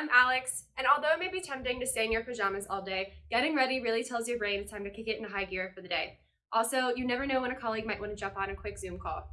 I'm Alex. And although it may be tempting to stay in your pajamas all day, getting ready really tells your brain it's time to kick it into high gear for the day. Also, you never know when a colleague might want to jump on a quick Zoom call.